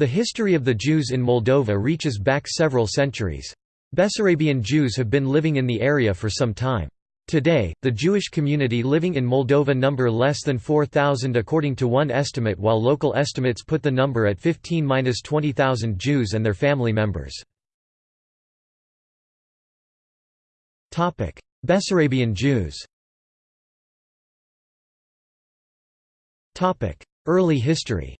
The history of the Jews in Moldova reaches back several centuries. Bessarabian Jews have been living in the area for some time. Today, the Jewish community living in Moldova number less than 4,000 according to one estimate while local estimates put the number at 15–20,000 Jews and their family members. Bessarabian Jews Early history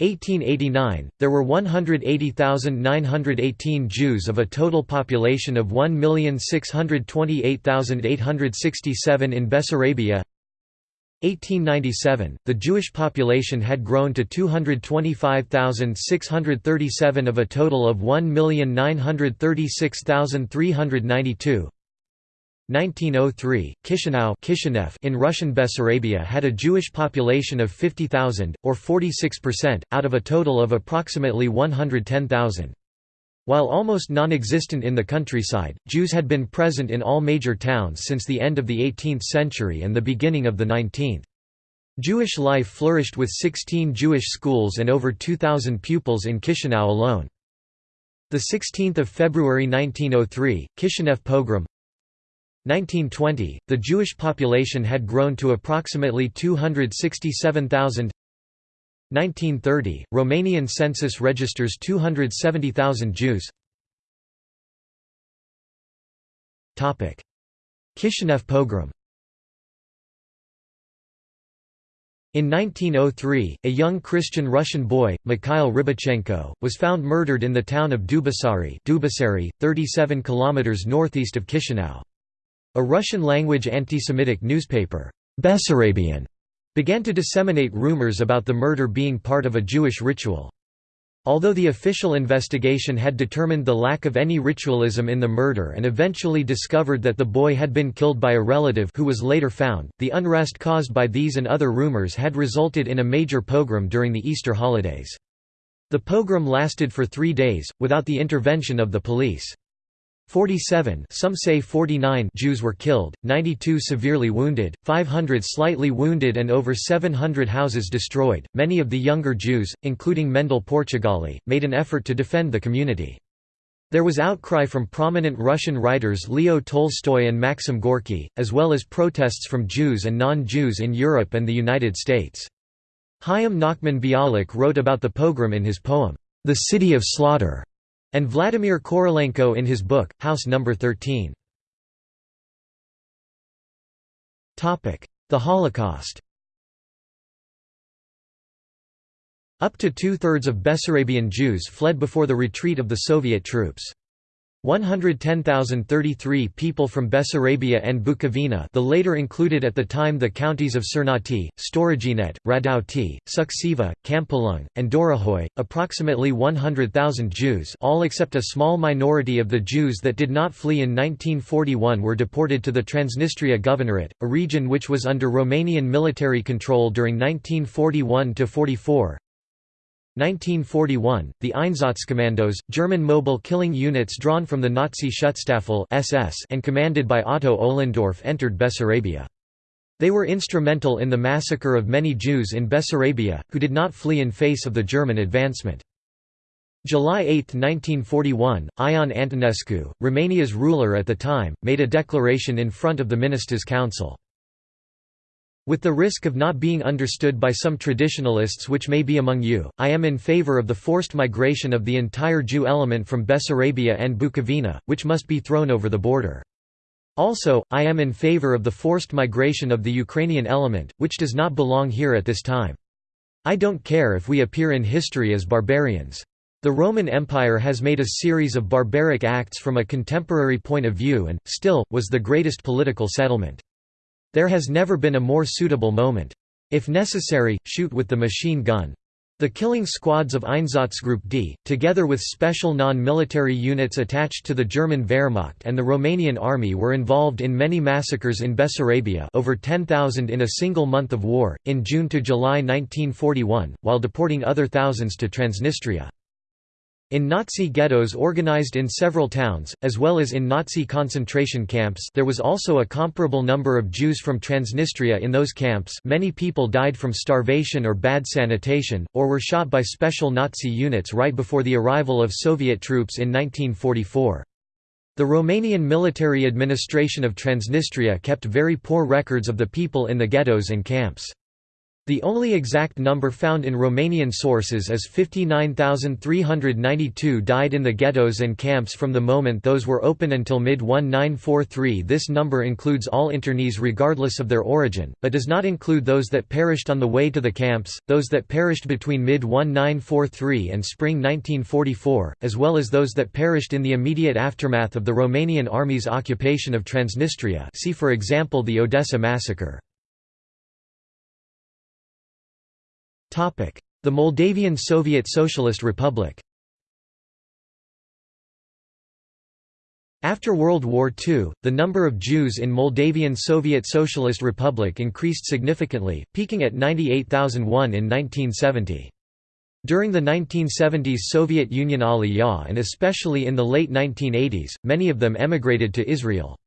1889, there were 180,918 Jews of a total population of 1,628,867 in Bessarabia. 1897, the Jewish population had grown to 225,637 of a total of 1,936,392. 1903, Chisinau Kishinev in Russian Bessarabia had a Jewish population of 50,000, or 46%, out of a total of approximately 110,000. While almost non-existent in the countryside, Jews had been present in all major towns since the end of the 18th century and the beginning of the 19th. Jewish life flourished with 16 Jewish schools and over 2,000 pupils in Chisinau alone. 16 February 1903, Kishinev pogrom 1920, the Jewish population had grown to approximately 267,000 1930, Romanian census registers 270,000 Jews. Kishinev pogrom. In 1903, a young Christian Russian boy, Mikhail Rybachenko, was found murdered in the town of Dubasari, Dubasari 37 km northeast of Chisinau. A Russian-language anti-Semitic newspaper, Bessarabian, began to disseminate rumors about the murder being part of a Jewish ritual. Although the official investigation had determined the lack of any ritualism in the murder and eventually discovered that the boy had been killed by a relative who was later found, the unrest caused by these and other rumors had resulted in a major pogrom during the Easter holidays. The pogrom lasted for three days, without the intervention of the police. 47 some say 49 Jews were killed, 92 severely wounded, 500 slightly wounded and over 700 houses destroyed. Many of the younger Jews, including Mendel Portugali, made an effort to defend the community. There was outcry from prominent Russian writers Leo Tolstoy and Maxim Gorky, as well as protests from Jews and non-Jews in Europe and the United States. Chaim Nachman Bialik wrote about the pogrom in his poem, The City of Slaughter and Vladimir Korolenko in his book, House No. 13. The Holocaust Up to two-thirds of Bessarabian Jews fled before the retreat of the Soviet troops. 110,033 people from Bessarabia and Bukovina the later included at the time the counties of Cernauti, Storojinet, Radauti, Suceava, Campulung, and Dorohoi, approximately 100,000 Jews all except a small minority of the Jews that did not flee in 1941 were deported to the Transnistria Governorate, a region which was under Romanian military control during 1941–44, 1941, the Einsatzkommandos, German mobile killing units drawn from the Nazi Schutzstaffel SS and commanded by Otto Ohlendorf entered Bessarabia. They were instrumental in the massacre of many Jews in Bessarabia, who did not flee in face of the German advancement. July 8, 1941, Ion Antonescu, Romania's ruler at the time, made a declaration in front of the Ministers' Council. With the risk of not being understood by some traditionalists which may be among you, I am in favor of the forced migration of the entire Jew element from Bessarabia and Bukovina, which must be thrown over the border. Also, I am in favor of the forced migration of the Ukrainian element, which does not belong here at this time. I don't care if we appear in history as barbarians. The Roman Empire has made a series of barbaric acts from a contemporary point of view and, still, was the greatest political settlement. There has never been a more suitable moment. If necessary, shoot with the machine gun. The killing squads of Einsatzgruppe D, together with special non-military units attached to the German Wehrmacht and the Romanian army were involved in many massacres in Bessarabia over 10,000 in a single month of war, in June to July 1941, while deporting other thousands to Transnistria. In Nazi ghettos organized in several towns, as well as in Nazi concentration camps there was also a comparable number of Jews from Transnistria in those camps many people died from starvation or bad sanitation, or were shot by special Nazi units right before the arrival of Soviet troops in 1944. The Romanian military administration of Transnistria kept very poor records of the people in the ghettos and camps. The only exact number found in Romanian sources is 59,392 died in the ghettos and camps from the moment those were open until mid-1943 This number includes all internees regardless of their origin, but does not include those that perished on the way to the camps, those that perished between mid-1943 and spring 1944, as well as those that perished in the immediate aftermath of the Romanian Army's occupation of Transnistria see for example the Odessa massacre. The Moldavian Soviet Socialist Republic After World War II, the number of Jews in Moldavian Soviet Socialist Republic increased significantly, peaking at 98,001 in 1970. During the 1970s Soviet Union Aliyah and especially in the late 1980s, many of them emigrated to Israel.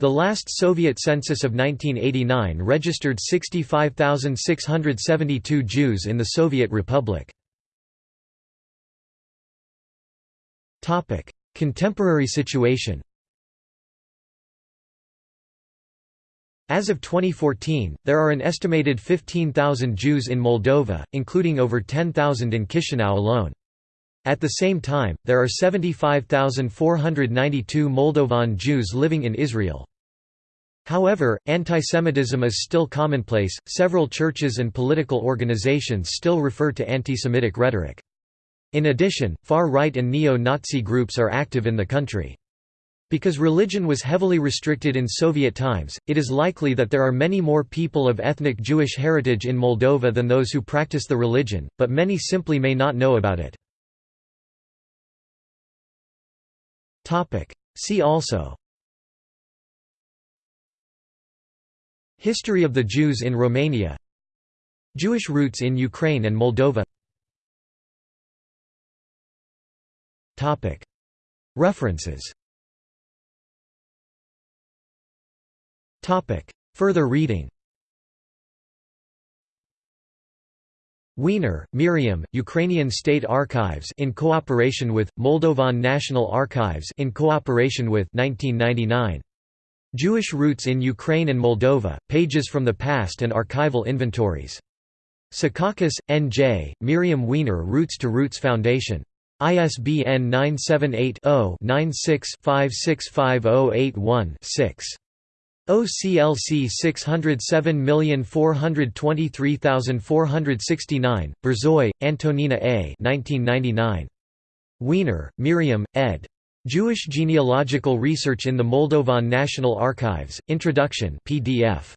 The last Soviet census of 1989 registered 65,672 Jews in the Soviet Republic. Contemporary situation As of 2014, there are an estimated 15,000 Jews in Moldova, including over 10,000 in Chisinau alone. At the same time, there are 75,492 Moldovan Jews living in Israel. However, antisemitism is still commonplace, several churches and political organizations still refer to anti-Semitic rhetoric. In addition, far-right and neo-Nazi groups are active in the country. Because religion was heavily restricted in Soviet times, it is likely that there are many more people of ethnic Jewish heritage in Moldova than those who practice the religion, but many simply may not know about it. See also. History of the Jews in Romania. Jewish roots in Ukraine and Moldova. References. Further reading Weiner, Miriam, Ukrainian State Archives in cooperation with Moldovan National Archives in cooperation with 1999. Jewish Roots in Ukraine and Moldova, Pages from the Past and Archival Inventories. Secaucus, N.J., Miriam Weiner Routes to Roots Foundation. ISBN 978 0 96 565081 6. OCLC 607423469, Berzoy, Antonina A. 1999. Weiner, Miriam, ed. Jewish Genealogical Research in the Moldovan National Archives, Introduction PDF.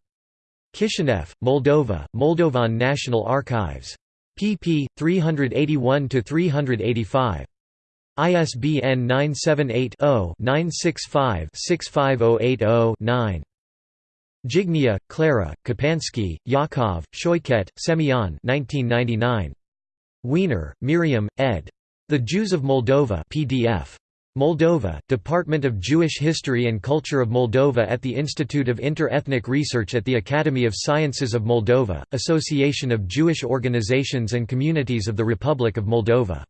Kishinev, Moldova, Moldovan National Archives. pp. 381–385. ISBN 978 0 965 65080 9. Jignia, Clara, Kapansky, Yakov, Shoyket, Semyon 1999. Weiner, Miriam, ed. The Jews of Moldova PDF. Moldova, Department of Jewish History and Culture of Moldova at the Institute of Inter-Ethnic Research at the Academy of Sciences of Moldova, Association of Jewish Organizations and Communities of the Republic of Moldova.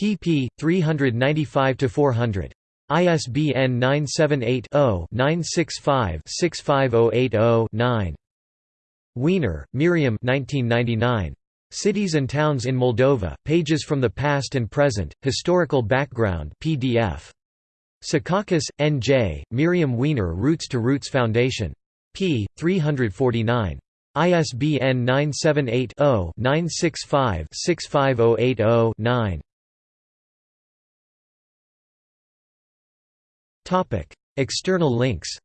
pp. 395–400. ISBN 978-0-965-65080-9. Weiner, Miriam Cities and Towns in Moldova, Pages from the Past and Present, Historical Background PDF. Secaucus, N.J., Miriam Weiner Routes to Roots Foundation. p. 349. ISBN 978 0 965 65080 9. External links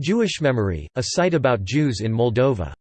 Jewish Memory, a site about Jews in Moldova